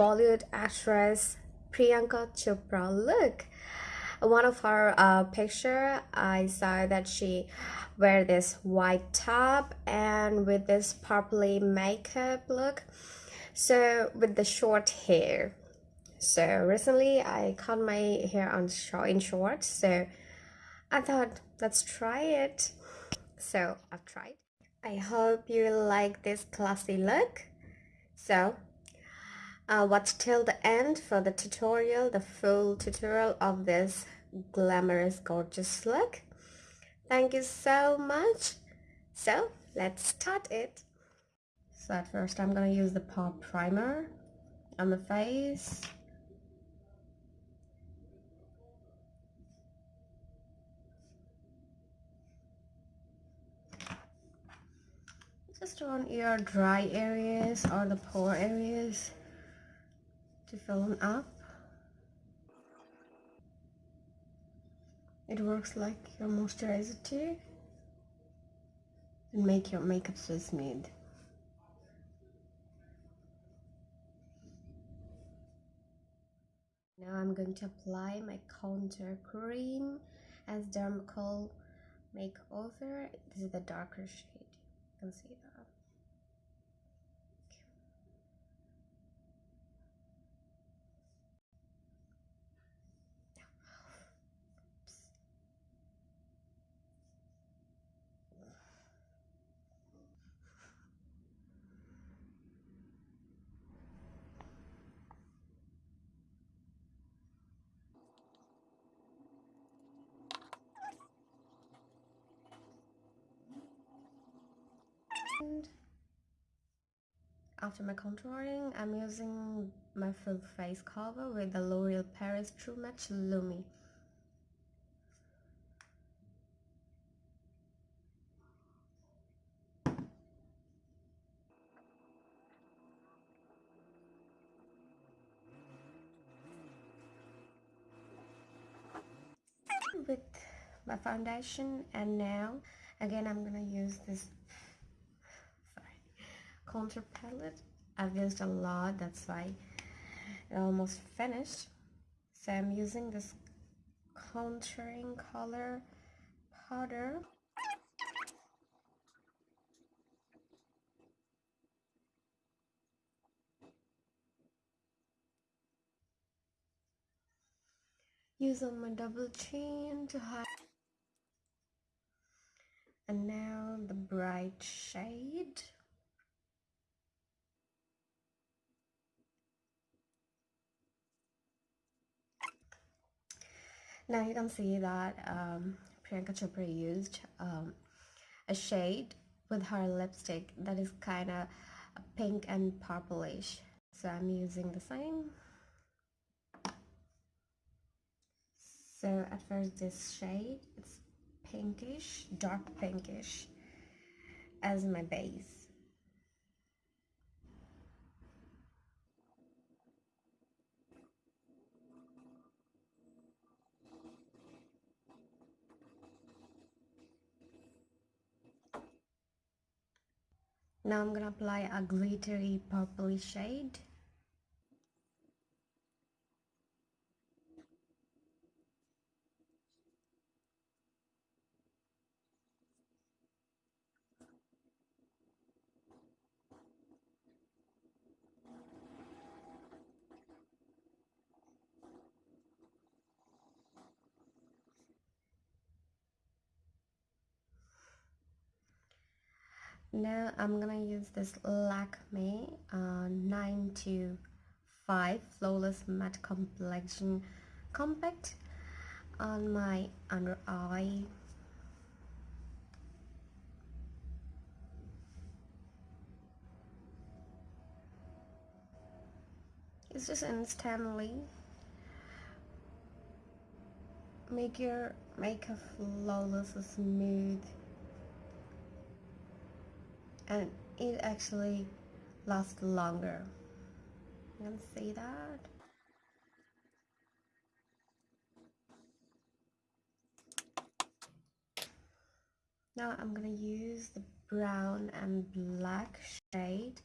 Bollywood actress Priyanka Chopra look. One of her uh, picture, I saw that she wear this white top and with this purpley makeup look. So with the short hair. So recently I cut my hair on short in short. So I thought let's try it. So I've tried. I hope you like this classy look. So uh, watch till the end for the tutorial, the full tutorial of this glamorous, gorgeous look. Thank you so much. So let's start it. So at first I'm gonna use the pop primer on the face. just on your dry areas or the pore areas to fill them up. It works like your moisturizer too. And make your makeup so smooth. Now I'm going to apply my contour cream as Dermacol makeover. This is the darker shade. You can see that after my contouring, I'm using my full face cover with the L'Oreal Paris True Match Lumi. with my foundation and now again I'm gonna use this contour palette I've used a lot that's why it almost finished. So I'm using this contouring color powder. Use on my double chin to hide. And now the bright shade Now you can see that um, Priyanka Chopra used um, a shade with her lipstick that is kind of pink and purplish. So I'm using the same. So at first this shade, it's pinkish, dark pinkish as my base. Now I'm gonna apply a glittery purple shade. Now I'm gonna use this Lakme uh, 9 to 5 Flawless Matte Complexion Compact on my under eye. It's just instantly make your makeup flawless smooth and it actually lasts longer. You can see that? Now I'm gonna use the brown and black shade